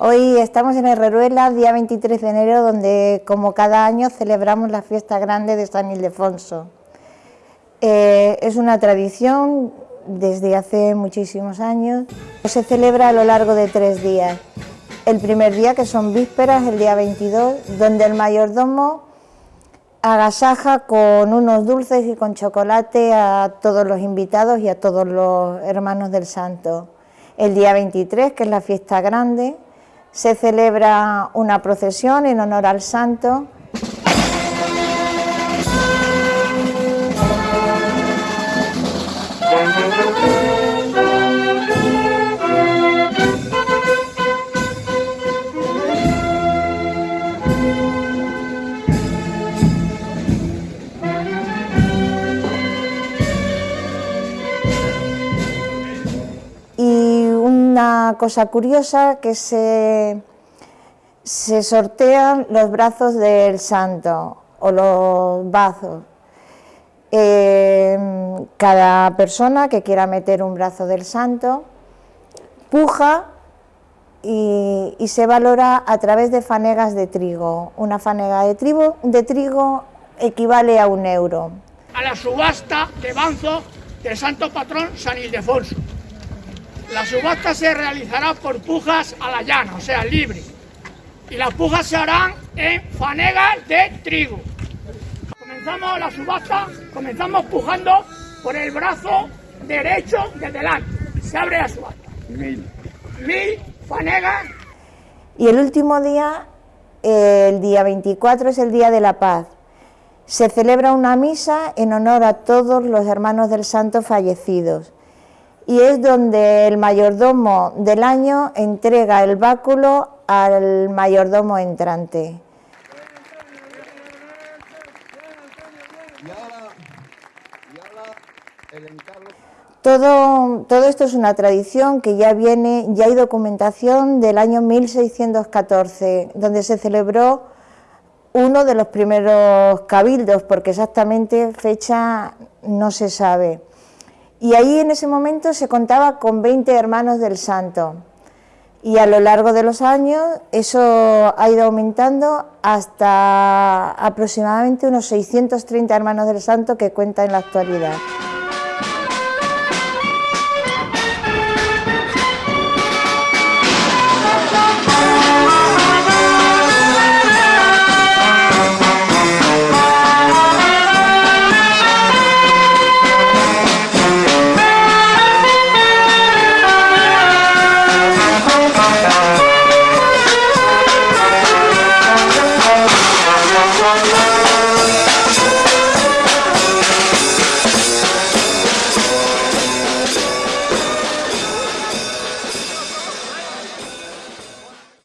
Hoy estamos en Herreruela, día 23 de enero, donde como cada año celebramos la fiesta grande de San Ildefonso. Eh, es una tradición desde hace muchísimos años. Se celebra a lo largo de tres días. El primer día, que son vísperas, el día 22, donde el mayordomo agasaja con unos dulces y con chocolate a todos los invitados y a todos los hermanos del santo. El día 23, que es la fiesta grande, se celebra una procesión en honor al santo cosa curiosa que se, se sortean los brazos del santo o los bazos. Eh, cada persona que quiera meter un brazo del santo puja y, se valora a través de fanegas de trigo. Una fanega de trigo, de trigo equivale a un euro. A la subasta de banzo del santo patrón San Ildefonso. La subasta se realizará por pujas a la llana, o sea, libre. Y las pujas se harán en fanegas de trigo. Comenzamos la subasta, comenzamos pujando por el brazo derecho de delante. Se abre la subasta. Mil. Mil fanegas. Y el último día, el día 24, es el Día de la Paz. Se celebra una misa en honor a todos los hermanos del santo fallecidos y es donde el mayordomo del año entrega el báculo al mayordomo entrante. Todo, todo esto es una tradición que ya viene, ya hay documentación del año 1614, donde se celebró uno de los primeros cabildos, porque exactamente fecha no se sabe. Y ahí en ese momento se contaba con 20 hermanos del santo. Y a lo largo de los años eso ha ido aumentando hasta aproximadamente unos 630 hermanos del santo que cuenta en la actualidad.